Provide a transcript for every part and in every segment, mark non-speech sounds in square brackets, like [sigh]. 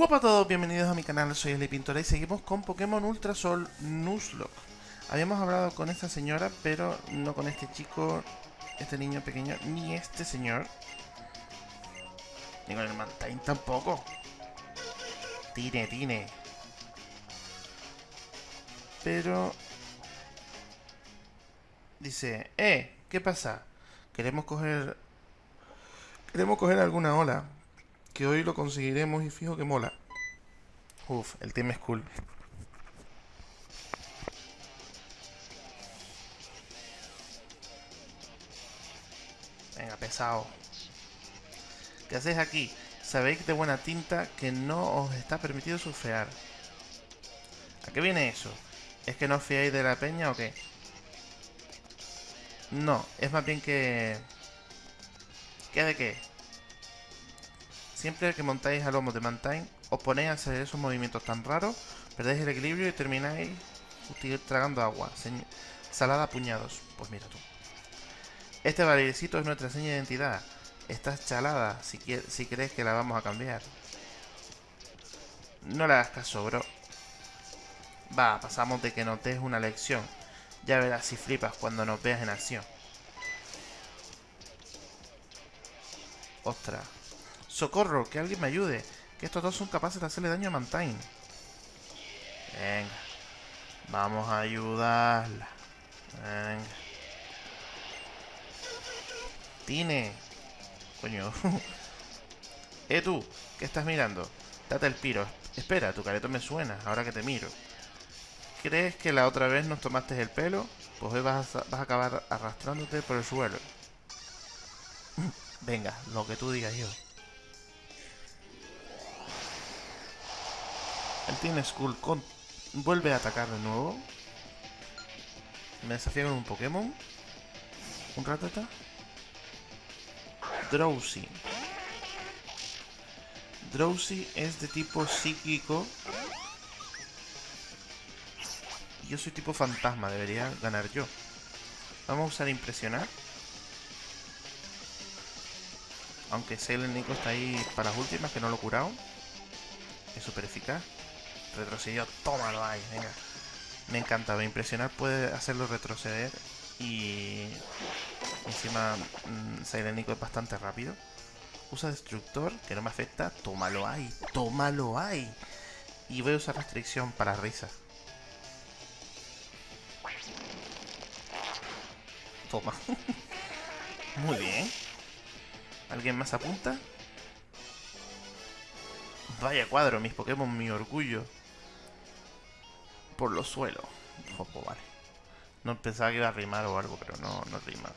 Hola a todos, bienvenidos a mi canal, soy Eli Pintora y seguimos con Pokémon Ultra Sol Nuzlocke. Habíamos hablado con esta señora, pero no con este chico, este niño pequeño, ni este señor. Ni con el Mantine tampoco. Tine, tine. Pero... Dice, eh, ¿qué pasa? Queremos coger... Queremos coger alguna ola que hoy lo conseguiremos y fijo que mola. Uf, el team es cool. Venga, pesado. ¿Qué hacéis aquí? Sabéis de buena tinta que no os está permitido surfear. ¿A qué viene eso? ¿Es que no os fiáis de la peña o qué? No, es más bien que... ¿Qué de qué? Siempre que montáis a lomo de Mantine, os ponéis a hacer esos movimientos tan raros, perdéis el equilibrio y termináis tragando agua. salada a puñados. Pues mira tú. Este bailecito es nuestra seña de identidad. Estás chalada si, si crees que la vamos a cambiar. No le hagas caso, bro. Va, pasamos de que notes una lección. Ya verás si flipas cuando nos veas en acción. Ostras. ¡Socorro! ¡Que alguien me ayude! Que estos dos son capaces de hacerle daño a Mantine. Venga. Vamos a ayudarla. Venga. Tine. Coño. [laughs] eh tú, ¿qué estás mirando? Date el piro. Espera, tu careto me suena, ahora que te miro. ¿Crees que la otra vez nos tomaste el pelo? Pues hoy vas a, vas a acabar arrastrándote por el suelo. [laughs] Venga, lo que tú digas yo. El Team Skull vuelve a atacar de nuevo. Me desafía con un Pokémon. Un Ratata. Drowsy. Drowsy es de tipo psíquico. Yo soy tipo fantasma, debería ganar yo. Vamos a usar impresionar. Aunque Sailor Nico está ahí para las últimas, que no lo he curado. Es súper eficaz. Retrocedió, tómalo ahí, venga. Me encanta, me impresionar puede hacerlo retroceder y encima mmm, es bastante rápido. Usa destructor, que no me afecta, tómalo ahí, tómalo ahí. Y voy a usar restricción para risa. Toma. [laughs] Muy bien. ¿Alguien más apunta? Vaya cuadro, mis Pokémon, mi orgullo por los suelos. No pensaba que iba a rimar o algo, pero no, no rima.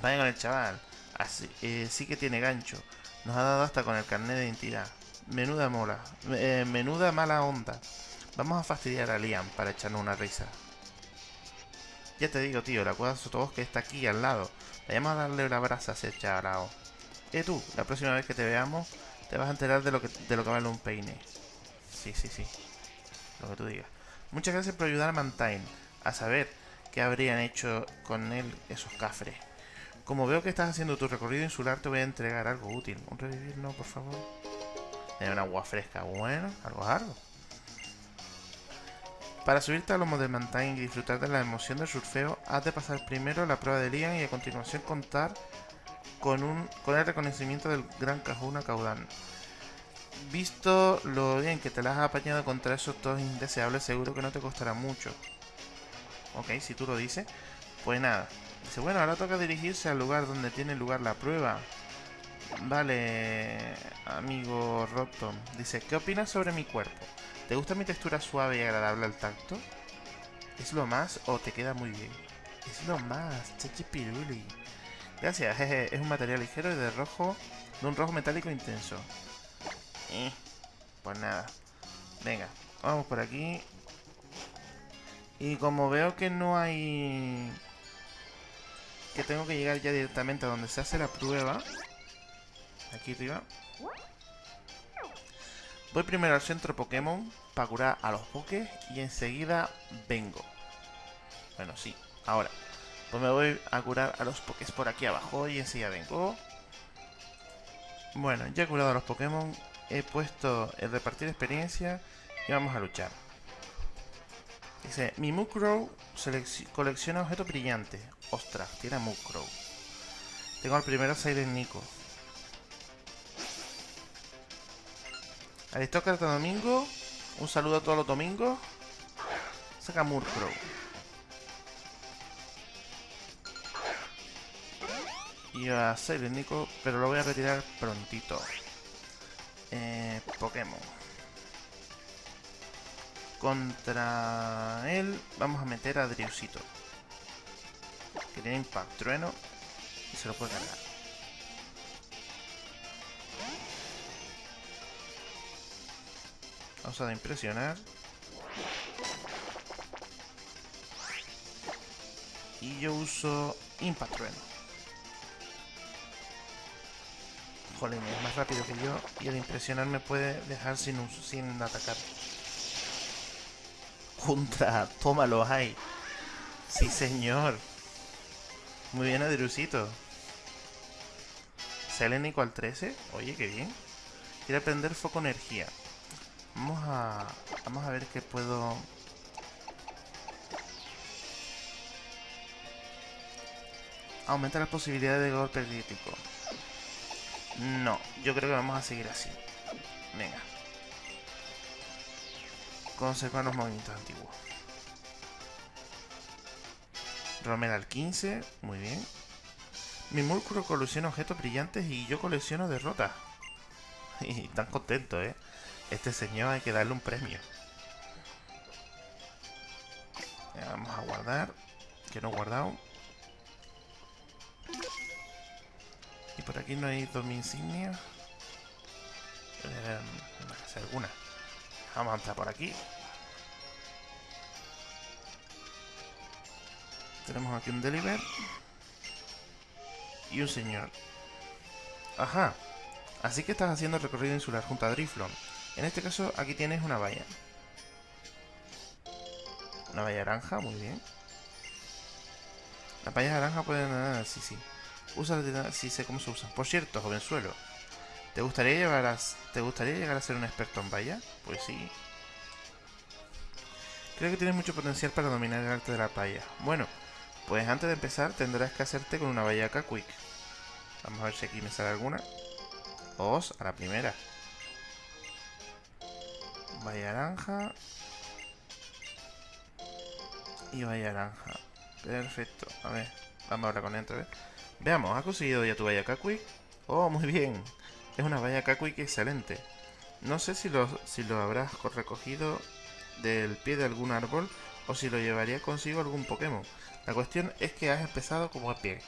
Vaya con el chaval. Así, eh, sí que tiene gancho. Nos ha dado hasta con el carnet de identidad. Menuda mola. Eh, menuda mala onda. Vamos a fastidiar a Liam para echarnos una risa. Ya te digo, tío, la cuadra que está aquí al lado. Vayamos a darle la brasa a ese charao. Eh, tú, la próxima vez que te veamos, te vas a enterar de lo que, de lo que vale un peine. Sí, sí, sí. Lo que tú digas. Muchas gracias por ayudar a Mantine a saber qué habrían hecho con él esos cafres. Como veo que estás haciendo tu recorrido insular, te voy a entregar algo útil. Un revivir, no, por favor. Una agua fresca, bueno, algo algo. Para subirte a lomo de Mantine y disfrutar de la emoción del surfeo, has de pasar primero la prueba de Lian y a continuación contar con, un, con el reconocimiento del Gran Cajuna Caudán visto lo bien que te las has apañado contra esos dos indeseables, seguro que no te costará mucho. Ok, si tú lo dices. Pues nada. Dice, bueno, ahora toca dirigirse al lugar donde tiene lugar la prueba. Vale, amigo Rotom. Dice, ¿qué opinas sobre mi cuerpo? ¿Te gusta mi textura suave y agradable al tacto? ¿Es lo más o te queda muy bien? Es lo más, piruli. Gracias, jeje, es un material ligero y de rojo, de un rojo metálico intenso. Eh, pues nada. Venga, vamos por aquí. Y como veo que no hay... Que tengo que llegar ya directamente a donde se hace la prueba. Aquí arriba. Voy primero al centro Pokémon para curar a los Pokés y enseguida vengo. Bueno, sí, ahora. Pues me voy a curar a los Pokés por aquí abajo y enseguida vengo. Bueno, ya he curado a los Pokémon, he puesto el repartir experiencia y vamos a luchar. Dice, mi Mukrow colecciona objetos brillantes. Ostras, tiene Mukrow. Tengo al primero Silent Nico. Aristócrata Domingo. Un saludo a todos los domingos. Saca Murkrow. Y a Silent Nico, pero lo voy a retirar prontito. Eh, Pokémon. Contra él vamos a meter a Driusito. Que tiene Impact Trueno y se lo puede cargar. Vamos a impresionar. Y yo uso Impact Trueno. Jolín, es más rápido que yo y al impresionar me puede dejar sin, sin atacar. Contra, tómalo, hay. Sí, señor. Muy bien, Adrusito. Selénico al 13. Oye, qué bien. Quiere aprender foco energía. Vamos a... Vamos a ver qué puedo... Aumenta las posibilidades de golpe crítico. No, yo creo que vamos a seguir así. Venga conservar los movimientos antiguos. Romero al 15, muy bien. Mi músculo colecciona objetos brillantes y yo colecciono derrotas. [laughs] Y tan contento, ¿eh? Este señor hay que darle un premio. vamos a guardar. Que no he guardado. Por aquí no hay dos insignias. Eh, alguna. Vamos a entrar por aquí. Tenemos aquí un deliver. Y un señor. Ajá. Así que estás haciendo el recorrido insular junto a Driflon. En este caso, aquí tienes una valla. Una valla naranja, muy bien. Las vallas naranja pueden... Ah, sí, sí. Usa sí sé cómo se usan. Por cierto, jovenzuelo. ¿Te gustaría, llevar a, ¿Te gustaría llegar a ser un experto en valla? Pues sí. Creo que tienes mucho potencial para dominar el arte de la valla. Bueno, pues antes de empezar tendrás que hacerte con una valla Quick. Vamos a ver si aquí me sale alguna. Os a la primera. Valla naranja. Y valla naranja. Perfecto. A ver, vamos ahora con otra vez. Veamos, ¿has conseguido ya tu valla Quick? Oh, muy bien. Es una valla Kakuik excelente. No sé si lo, si lo habrás recogido del pie de algún árbol o si lo llevaría consigo algún Pokémon. La cuestión es que has empezado como a pie.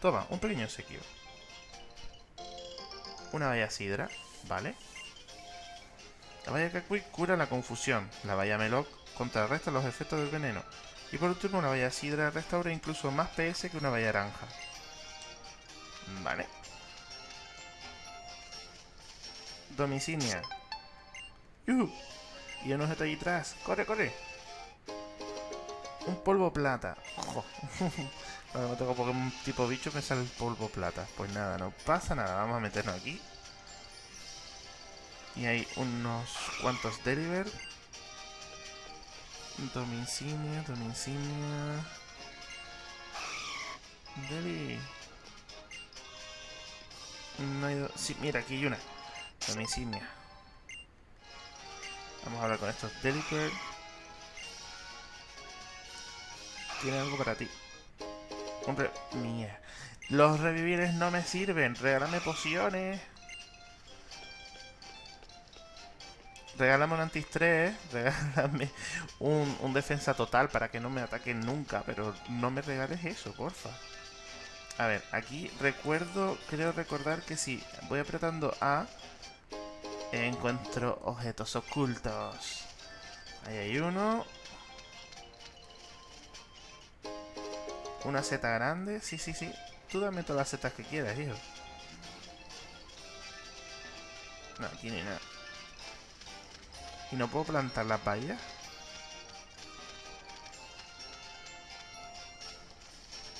Toma, un pequeño sequio. Una valla sidra, ¿vale? La valla Kakuik cura la confusión. La valla Meloc contrarresta los efectos del veneno. Y por último, una valla sidra restaura incluso más PS que una valla naranja. Vale. Domicinia. ¡Yuhu! Y uno está ahí atrás. ¡Corre, corre! Un polvo plata. Cuando [laughs] me toco Pokémon tipo bicho me sale el polvo plata. Pues nada, no pasa nada. Vamos a meternos aquí. Y hay unos cuantos deliver. Domicinia, domicinia. Deli. No hay... Sí, mira, aquí hay una. Domicinia. Vamos a hablar con estos Deliper. Tiene algo para ti. Hombre, mía. Los revivires no me sirven. Regálame pociones. Regálame un anti-estrés. [laughs] Regálame un, defensa total para que no me ataquen nunca. Pero no me regales eso, porfa. A ver, aquí recuerdo, creo recordar que si voy apretando A, encuentro objetos ocultos. Ahí hay uno. Una seta grande. Sí, sí, sí. Tú dame todas las setas que quieras, hijo. No, aquí ni nada. ¿Y no puedo plantar la vallas?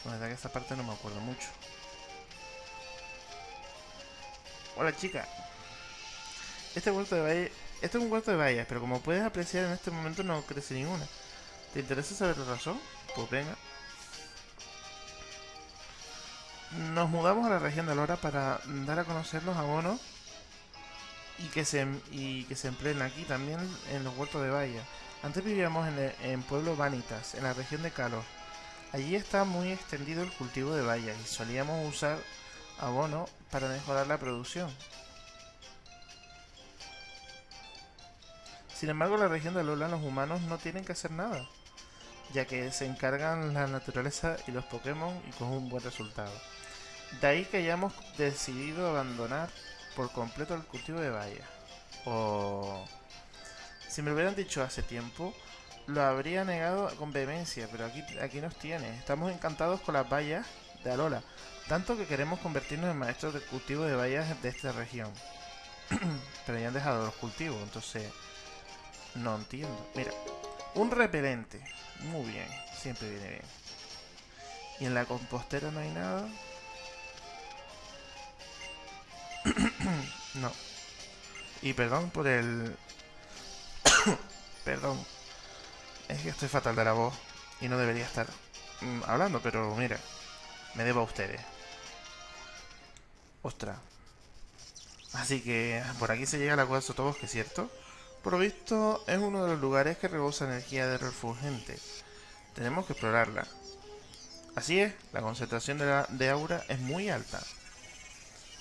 La verdad que esta parte no me acuerdo mucho. Hola chica. Este huerto de vallas... Este es un huerto de vallas, pero como puedes apreciar en este momento no crece ninguna. ¿Te interesa saber la razón? Pues venga. Nos mudamos a la región de Lora para dar a conocer los abonos y que se, y que se empleen aquí también en los huertos de vallas. Antes vivíamos en, el, Pueblo Vanitas, en la región de Calor. Allí está muy extendido el cultivo de bayas y solíamos usar abono para mejorar la producción. Sin embargo, en la región de Lola los humanos no tienen que hacer nada, ya que se encargan la naturaleza y los Pokémon y con un buen resultado. De ahí que hayamos decidido abandonar por completo el cultivo de bayas. O... Si me lo hubieran dicho hace tiempo, lo habría negado con vehemencia, pero aquí, aquí nos tiene. Estamos encantados con las bayas de Alola, tanto que queremos convertirnos en maestros de cultivo de bayas de esta región. [clears throat] pero ya han dejado los cultivos, entonces no entiendo. Mira, un repelente. Muy bien, siempre viene bien. Y en la compostera no hay nada. [clears throat] no. Y perdón por el... [coughs] perdón. Es que estoy fatal de la voz y no debería estar mm, hablando, pero mira, me debo a ustedes. Ostras. Así que por aquí se llega a la cueva de Sotobosque, ¿cierto? Por lo visto es uno de los lugares que rebosa energía de refulgente. Tenemos que explorarla. Así es, la concentración de, de aura es muy alta.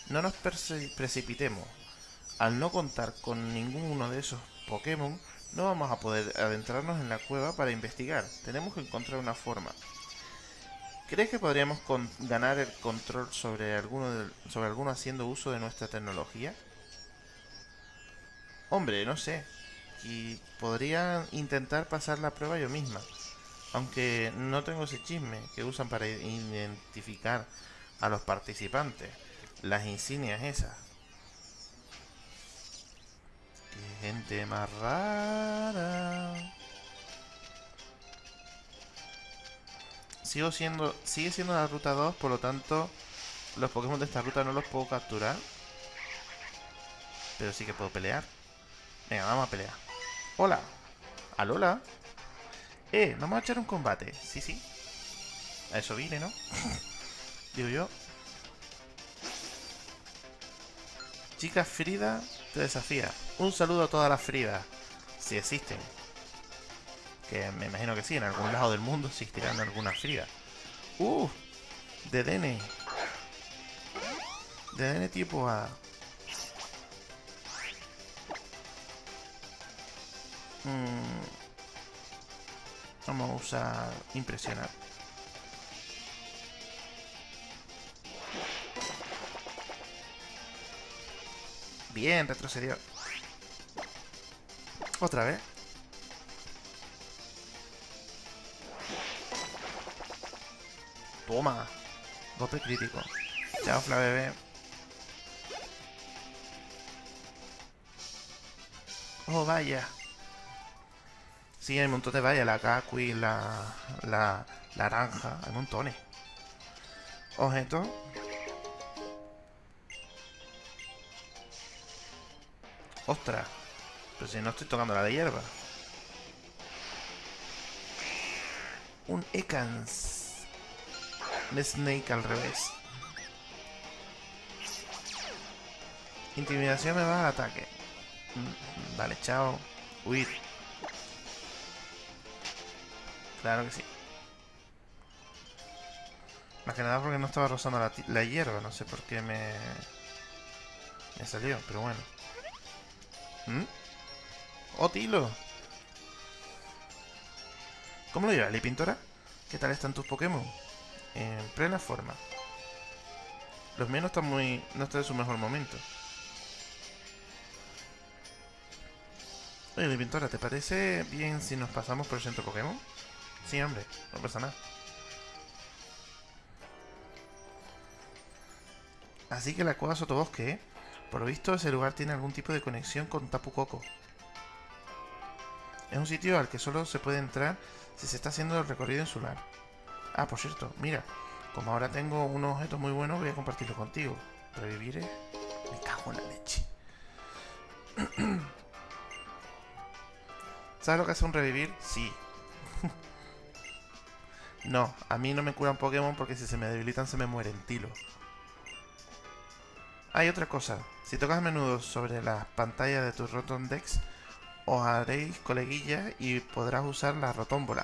No nos precipitemos. Al no contar con ninguno de esos Pokémon, no vamos a poder adentrarnos en la cueva para investigar. Tenemos que encontrar una forma. ¿Crees que podríamos ganar el control sobre alguno, sobre alguno haciendo uso de nuestra tecnología? Hombre, no sé. Y podría intentar pasar la prueba yo misma. Aunque no tengo ese chisme que usan para identificar a los participantes. Las insignias esas. Gente más rara. Sigo siendo, sigue siendo la ruta 2, por lo tanto, los Pokémon de esta ruta no los puedo capturar. Pero sí que puedo pelear. Venga, vamos a pelear. Hola. Alola. Eh, vamos a echar un combate. Sí, sí. A eso vine, ¿no? [laughs] Digo yo. Chica Frida te desafía. Un saludo a todas las Fridas, si existen. Que me imagino que sí, en algún lado del mundo existirán algunas Fridas. ¡Uh! De DN. De DN tipo A. Mm. Vamos a usar impresionar. Bien, retrocedió. Otra vez. Toma. Golpe crítico. Chao, Fla bebé. Oh, vaya. Sí, hay un montón de vallas. La Kakui, la, la naranja. Hay montones. Objeto. Ostras. Pero si no estoy tocando la de hierba. Un Ekans. Un Snake al revés. Intimidación me va al ataque. Mm, vale, chao. Huir. Claro que sí. Más que nada porque no estaba rozando la, la hierba. No sé por qué me... Me salió, pero bueno. ¿Mm? ¡Oh, Tilo! ¿Cómo lo llevas, Pintora? ¿Qué tal están tus Pokémon? En plena forma. Los míos no están muy... no están en su mejor momento. Oye, Pintora, ¿te parece bien si nos pasamos por el centro Pokémon? Sí, hombre, no pasa nada. Así que la cueva Sotobosque, ¿eh? Por lo visto, ese lugar tiene algún tipo de conexión con Tapu Koko. Es un sitio al que solo se puede entrar si se está haciendo el recorrido insular. Ah, por cierto, mira, como ahora tengo unos objetos muy buenos, voy a compartirlo contigo. Revivir, ¿eh? Me cago en la leche. [clears throat] ¿Sabes lo que hace un revivir? Sí. [laughs] no, a mí no me curan Pokémon porque si se me debilitan se me mueren, tilo. Hay otra cosa. Si tocas a menudo sobre las pantallas de tu Rotondex, os haréis coleguillas y podrás usar la rotómbola.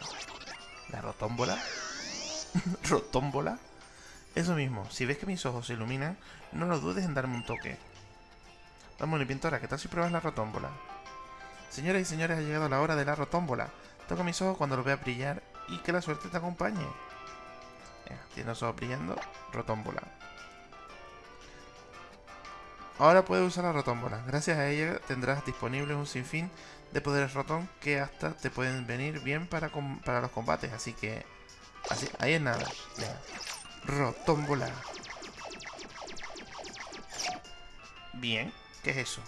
¿La rotómbola? [laughs] ¿Rotómbola? Eso mismo, si ves que mis ojos se iluminan, no lo dudes en darme un toque. Vamos, pintora, ¿qué tal si pruebas la rotómbola? Señoras y señores, ha llegado la hora de la rotómbola. Toca mis ojos cuando los vea brillar y que la suerte te acompañe. tiene los ojos brillando, rotómbola. Ahora puedes usar la rotómbola. Gracias a ella tendrás disponible un sinfín de poderes rotón que hasta te pueden venir bien para, para los combates. Así que... Así, ahí es nada. Rotómbola. Bien. ¿Qué es eso?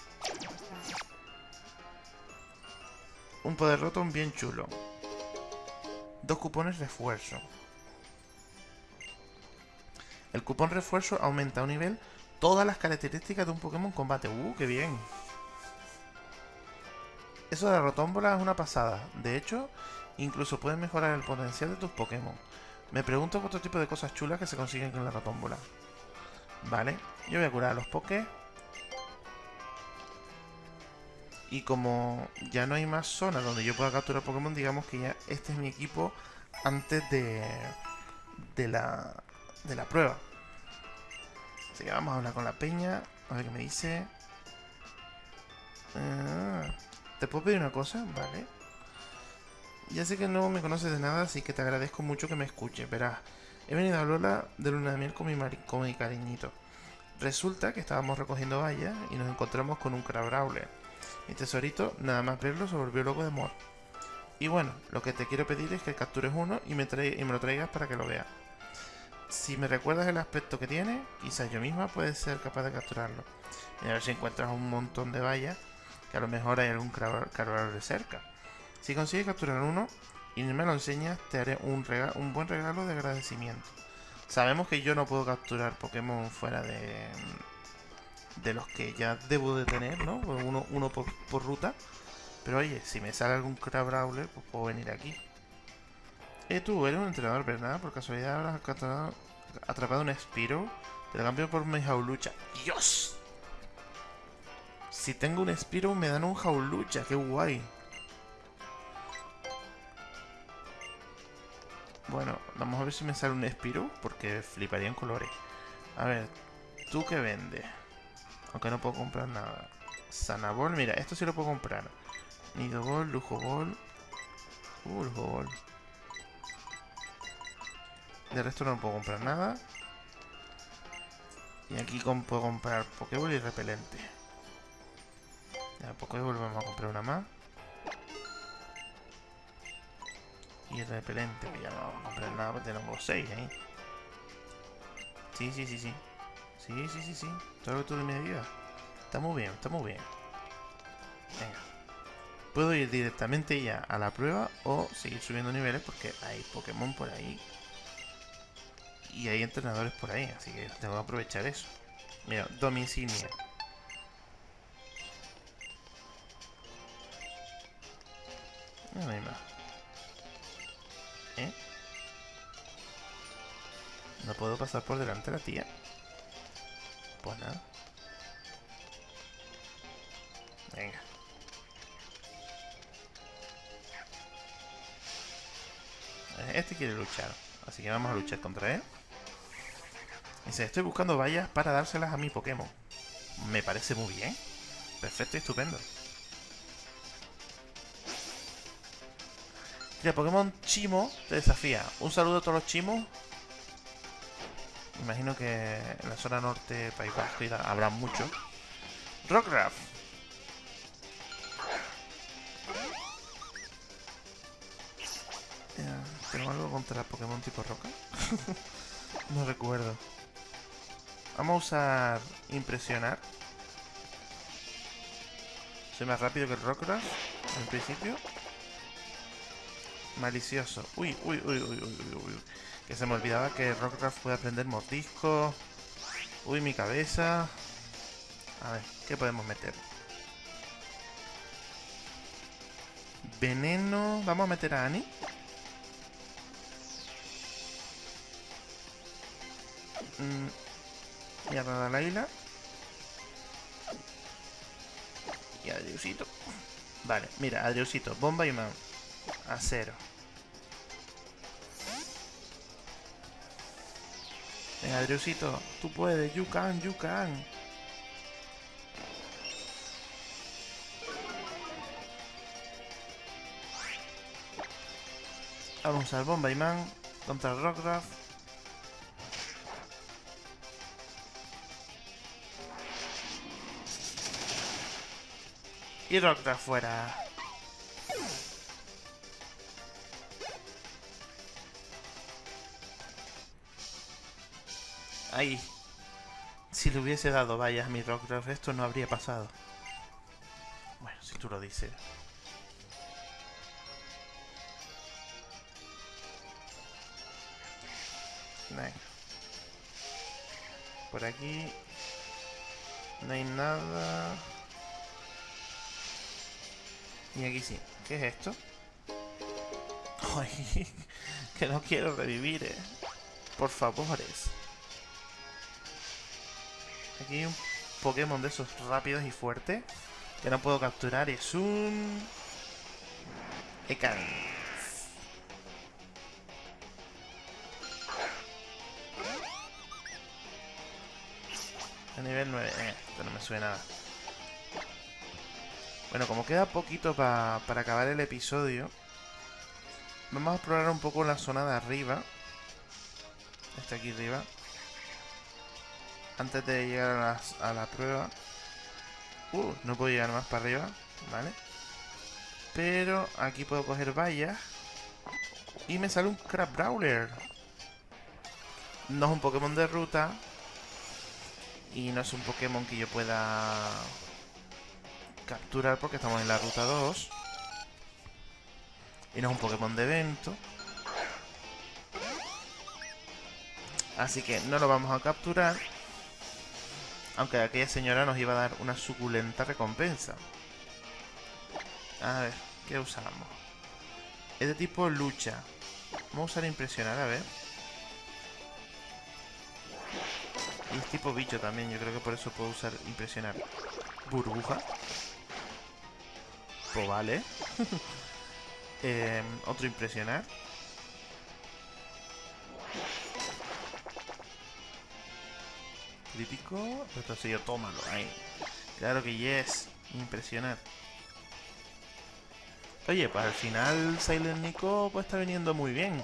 Un poder rotón bien chulo. Dos cupones refuerzo. El cupón refuerzo aumenta a un nivel todas las características de un Pokémon combate. ¡Uh, qué bien! Eso de la rotómbola es una pasada. De hecho, incluso puedes mejorar el potencial de tus Pokémon. Me pregunto otro tipo de cosas chulas que se consiguen con la rotómbola. Vale, yo voy a curar a los Pokés. Y como ya no hay más zonas donde yo pueda capturar Pokémon, digamos que ya este es mi equipo antes de, de, la, de la prueba. Así que vamos a hablar con la peña. A ver qué me dice. Ah, ¿Te puedo pedir una cosa? Vale. Ya sé que no me conoces de nada, así que te agradezco mucho que me escuches. Verás, he venido a hablar de luna de miel con mi, con mi cariñito. Resulta que estábamos recogiendo vallas y nos encontramos con un Crabrawler. Mi tesorito, nada más verlo, se volvió loco de amor. Y bueno, lo que te quiero pedir es que captures uno y me, y lo traigas para que lo veas. Si me recuerdas el aspecto que tiene, quizás yo misma puede ser capaz de capturarlo. Y a ver si encuentras un montón de vallas, que a lo mejor hay algún cargador de cerca. Si consigues capturar uno y me lo enseñas, te haré un, un buen regalo de agradecimiento. Sabemos que yo no puedo capturar Pokémon fuera de, de los que ya debo de tener, ¿no? Uno, uno por, por ruta. Pero oye, si me sale algún Crabrawler, pues puedo venir aquí. Eh, tú eres un entrenador, ¿verdad? Por casualidad habrás atrapado un Spiro. Te lo cambio por mi jaulucha. ¡Dios! Si tengo un Spiro me dan un jaulucha. ¡Qué guay! Bueno, vamos a ver si me sale un Spiro. Porque fliparía en colores. A ver, ¿tú qué vendes? Aunque no puedo comprar nada. Sanabol, mira, esto sí lo puedo comprar. Nido Ball, Lujo Ball. Uh, Lujo Ball. De resto no puedo comprar nada. Y aquí puedo comprar Pokéball y repelente. Ya, Pokéball vamos a comprar una más. Y el repelente, que ya no vamos a comprar nada porque tenemos 6 ahí. Sí, sí, sí, sí. Sí, sí, sí, sí. Todo lo que tú me digas. Está muy bien, está muy bien. Venga. Puedo ir directamente ya a la prueba o seguir subiendo niveles porque hay Pokémon por ahí y hay entrenadores por ahí, así que tengo que aprovechar eso. Mira, domicilia. No hay más. No puedo pasar por delante de la tía. Pues nada. Venga. Este quiere luchar. Así que vamos a luchar contra él. Dice, estoy buscando vallas para dárselas a mi Pokémon. Me parece muy bien. Perfecto y estupendo. Mira, Pokémon Chimo te desafía. Un saludo a todos los chimos. Imagino que en la zona norte, País Vasco, habrá mucho. Rockruff. ¿Tengo algo contra Pokémon tipo roca? [laughs] no recuerdo. Vamos a usar impresionar. Soy más rápido que el Rockruff, en principio. Malicioso. Uy, uy, uy, uy, uy, uy, Que se me olvidaba que Rockruff puede aprender mordisco. Uy, mi cabeza. A ver, ¿qué podemos meter? Veneno... Vamos a meter a Annie. Mm, y a Radalaila. Y a Adriusito. Vale, mira, Adriusito, bomba y man. Acero. Venga, Adriusito, tú puedes, you can, you can. Vamos a Man contra Rockruff. Y Rockruff fuera. Ahí. Si le hubiese dado vallas a mi Rockruff, esto no habría pasado. Bueno, si tú lo dices. Por aquí no hay nada. Y aquí sí. ¿Qué es esto? [laughs] Ay, que no quiero revivir, eh. Por favores. Aquí un Pokémon de esos rápidos y fuertes que no puedo capturar. Es un... Ekan. nivel 9. Eh, esto no me suena nada. Bueno, como queda poquito para acabar el episodio, vamos a explorar un poco la zona de arriba. Está aquí arriba. Antes de llegar a, la prueba. Uh, no puedo llegar más para arriba. Vale. Pero aquí puedo coger vallas. Y me sale un Crab Brawler. No es un Pokémon de ruta, y no es un Pokémon que yo pueda capturar porque estamos en la ruta 2. Y no es un Pokémon de evento. Así que no lo vamos a capturar. Aunque aquella señora nos iba a dar una suculenta recompensa. A ver, ¿qué usamos? Es de tipo lucha. Vamos a usar impresionar, a ver. Y es tipo bicho también, yo creo que por eso puedo usar impresionar. Burbuja. Pues vale. [laughs] Em, otro impresionar. Crítico. yo tómalo. Ahí. Claro que yes. Impresionar. Oye, pues al final Silent Nico pues está viniendo muy bien.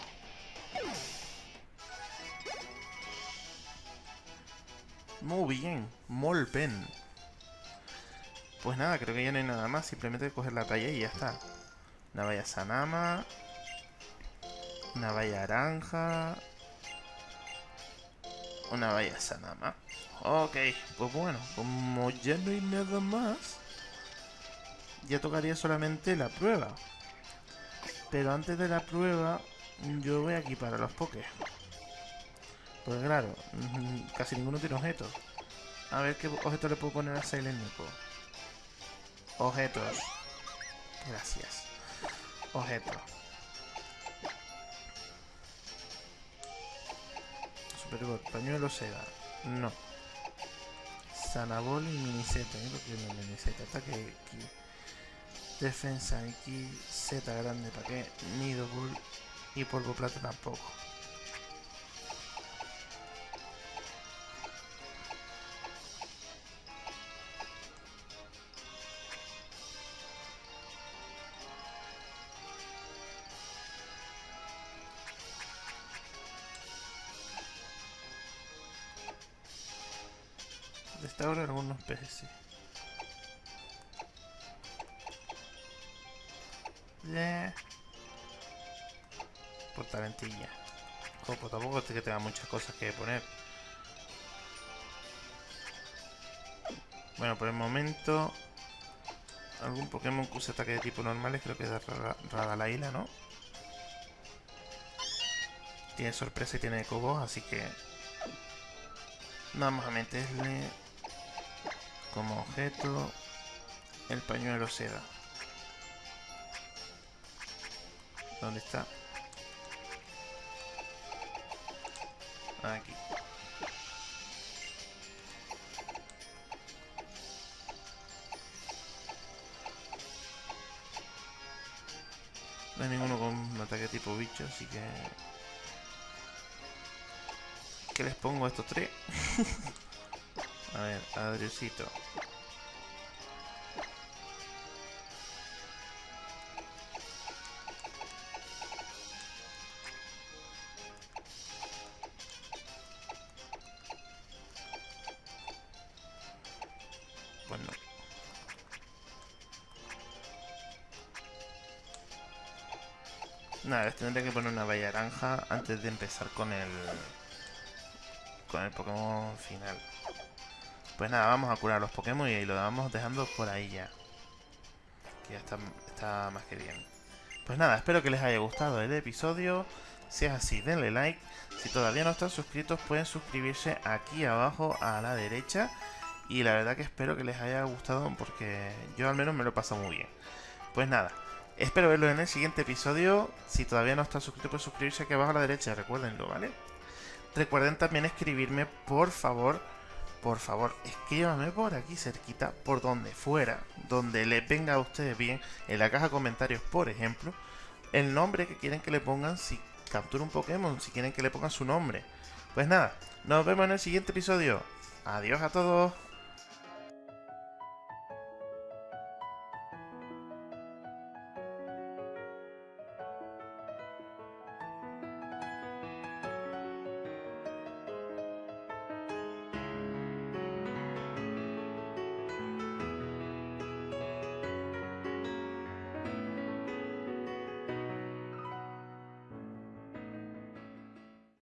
Muy bien, Molpen. Pues nada, creo que ya no hay nada más. Simplemente coger la talla y ya está. Una valla Sanama. Una valla naranja. Una valla Sanama. Ok, pues bueno, como ya no hay nada más, ya tocaría solamente la prueba. Pero antes de la prueba, yo voy aquí para los pokés. Pues claro, [laughs] casi ninguno tiene objetos. A ver qué objeto le puedo poner a Silent. Objetos. Gracias. Objetos. Super pañuelo seda. No. Sanabol y miniseta. ¿eh? Porque no miniseta. Ataque aquí. Defensa aquí. Z grande. ¿Para qué? Nido Bull. Y polvo plata tampoco. Peces. Yeah. Portaventilla. Ojo, tampoco es que tenga muchas cosas que poner. Bueno, por el momento... Algún Pokémon que use ataque de tipo normales, creo que es Radalaila, ¿no? Tiene sorpresa y tiene Cobos, así que... Vamos a meterle como objeto el pañuelo seda. ¿Dónde está? Aquí. No hay ninguno con un ataque tipo bicho, así que... ¿Qué les pongo a estos tres? [laughs] a ver, Adriusito. Bueno. Nada, tendré que poner una valla naranja antes de empezar con el... Con el Pokémon final. Pues nada, vamos a curar los Pokémon y lo vamos dejando por ahí ya. Que ya está, está más que bien. Pues nada, espero que les haya gustado el episodio. Si es así, denle like. Si todavía no están suscritos, pueden suscribirse aquí abajo a la derecha. Y la verdad que espero que les haya gustado porque yo al menos me lo he pasado muy bien. Pues nada, espero verlo en el siguiente episodio. Si todavía no están suscritos, pueden suscribirse aquí abajo a la derecha, recuérdenlo, ¿vale? Recuerden también escribirme, por favor, por favor, escríbanme por aquí cerquita, por donde fuera, donde les venga a ustedes bien, en la caja de comentarios, por ejemplo, el nombre que quieren que le pongan si captura un Pokémon, si quieren que le pongan su nombre. Pues nada, nos vemos en el siguiente episodio. Adiós a todos.